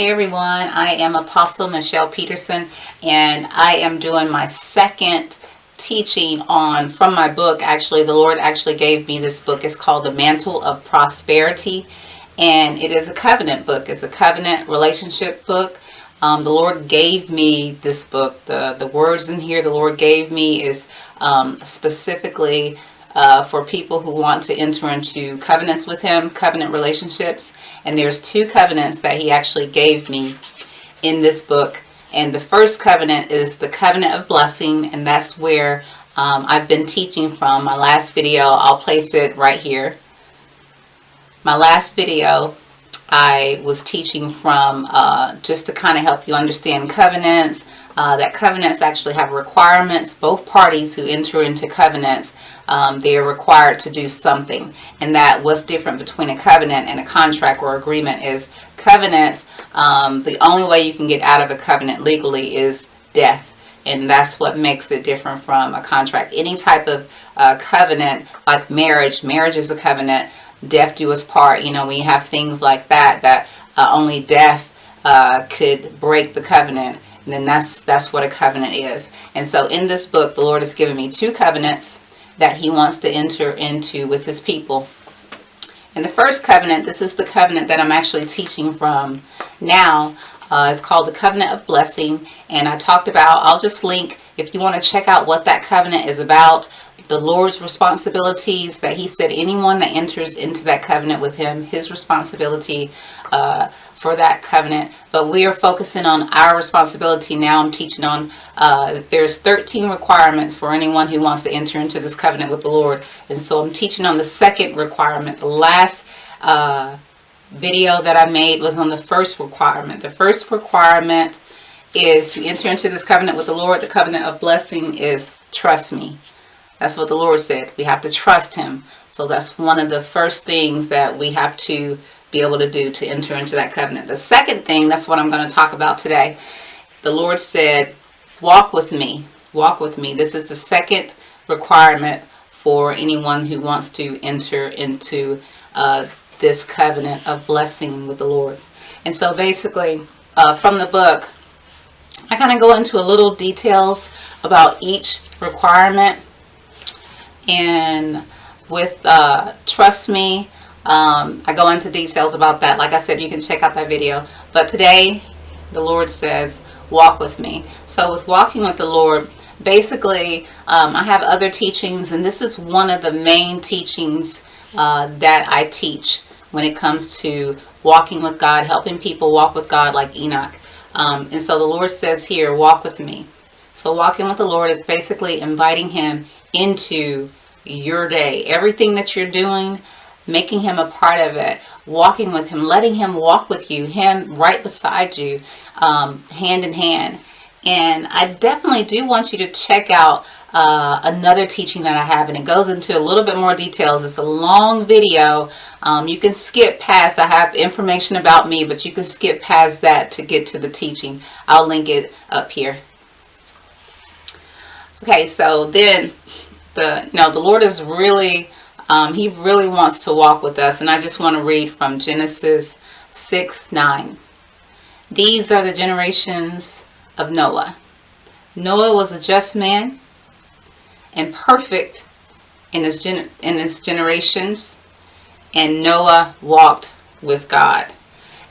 Hey everyone, I am Apostle Michelle Peterson and I am doing my second teaching on from my book actually. The Lord actually gave me this book. It's called the mantle of prosperity and it is a covenant book. It's a covenant relationship book. Um, the Lord gave me this book. The the words in here the Lord gave me is um, specifically uh, for people who want to enter into covenants with him, covenant relationships. And there's two covenants that he actually gave me in this book. And the first covenant is the covenant of blessing. And that's where um, I've been teaching from my last video. I'll place it right here. My last video, I was teaching from uh, just to kind of help you understand covenants, uh, that covenants actually have requirements. Both parties who enter into covenants, um, they are required to do something. And that what's different between a covenant and a contract or agreement is covenants, um, the only way you can get out of a covenant legally is death. And that's what makes it different from a contract. Any type of uh, covenant, like marriage, marriage is a covenant, death do us part. You know, we have things like that, that uh, only death uh, could break the covenant. And then that's that's what a covenant is. And so in this book the Lord has given me two covenants that he wants to enter into with his people. And the first covenant this is the covenant that I'm actually teaching from now uh, it's called the covenant of blessing. And I talked about I'll just link if you want to check out what that covenant is about the Lord's responsibilities that he said anyone that enters into that covenant with him his responsibility uh, for that covenant. But we are focusing on our responsibility now. I'm teaching on uh, there's 13 requirements for anyone who wants to enter into this covenant with the Lord. And so I'm teaching on the second requirement. The last uh, video that I made was on the first requirement. The first requirement is to enter into this covenant with the Lord. The covenant of blessing is trust me that's what the Lord said we have to trust him so that's one of the first things that we have to be able to do to enter into that covenant. The second thing, that's what I'm going to talk about today. The Lord said, walk with me, walk with me. This is the second requirement for anyone who wants to enter into uh, this covenant of blessing with the Lord. And so basically, uh, from the book, I kind of go into a little details about each requirement. And with uh, Trust Me, um, I go into details about that. Like I said, you can check out that video. But today, the Lord says, walk with me. So with walking with the Lord, basically, um, I have other teachings, and this is one of the main teachings uh, that I teach when it comes to walking with God, helping people walk with God like Enoch. Um, and so the Lord says here, walk with me. So walking with the Lord is basically inviting him into your day. Everything that you're doing, making him a part of it, walking with him, letting him walk with you, him right beside you, um, hand in hand. And I definitely do want you to check out uh, another teaching that I have and it goes into a little bit more details. It's a long video. Um, you can skip past, I have information about me, but you can skip past that to get to the teaching. I'll link it up here. Okay, so then the, you know, the Lord is really um, he really wants to walk with us. And I just want to read from Genesis 6, 9. These are the generations of Noah. Noah was a just man and perfect in his, in his generations. And Noah walked with God.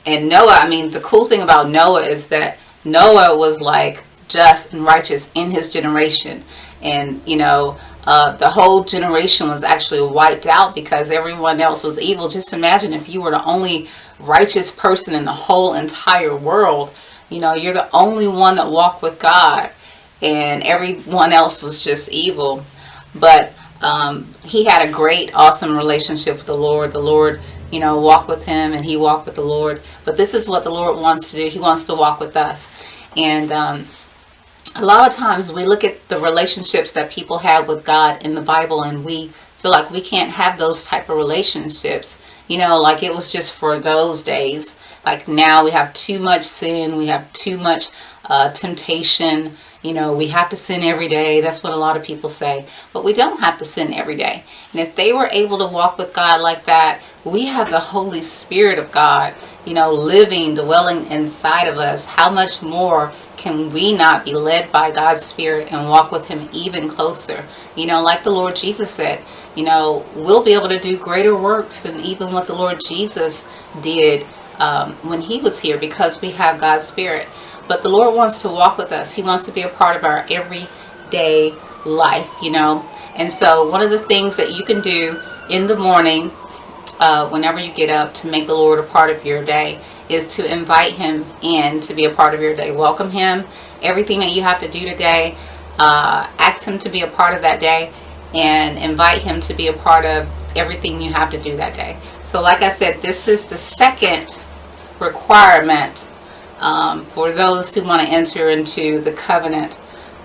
And Noah, I mean, the cool thing about Noah is that Noah was like just and righteous in his generation. And, you know, uh, the whole generation was actually wiped out because everyone else was evil. Just imagine if you were the only righteous person in the whole entire world. You know, you're the only one that walked with God and everyone else was just evil. But um, he had a great, awesome relationship with the Lord. The Lord, you know, walked with him and he walked with the Lord. But this is what the Lord wants to do. He wants to walk with us. And um, a lot of times we look at the relationships that people have with God in the Bible and we feel like we can't have those type of relationships. You know, like it was just for those days. Like now we have too much sin. We have too much uh, temptation. You know, we have to sin every day. That's what a lot of people say. But we don't have to sin every day. And if they were able to walk with God like that, we have the Holy Spirit of God. You know, living, dwelling inside of us, how much more can we not be led by God's Spirit and walk with Him even closer? You know, like the Lord Jesus said, you know, we'll be able to do greater works than even what the Lord Jesus did um, when He was here because we have God's Spirit. But the Lord wants to walk with us. He wants to be a part of our everyday life, you know. And so one of the things that you can do in the morning uh, whenever you get up to make the Lord a part of your day is to invite him in to be a part of your day. Welcome him. Everything that you have to do today, uh, ask him to be a part of that day and invite him to be a part of everything you have to do that day. So like I said, this is the second requirement um, for those who want to enter into the covenant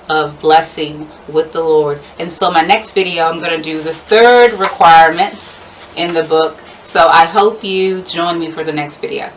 of blessing with the Lord. And so my next video, I'm going to do the third requirement in the book so I hope you join me for the next video.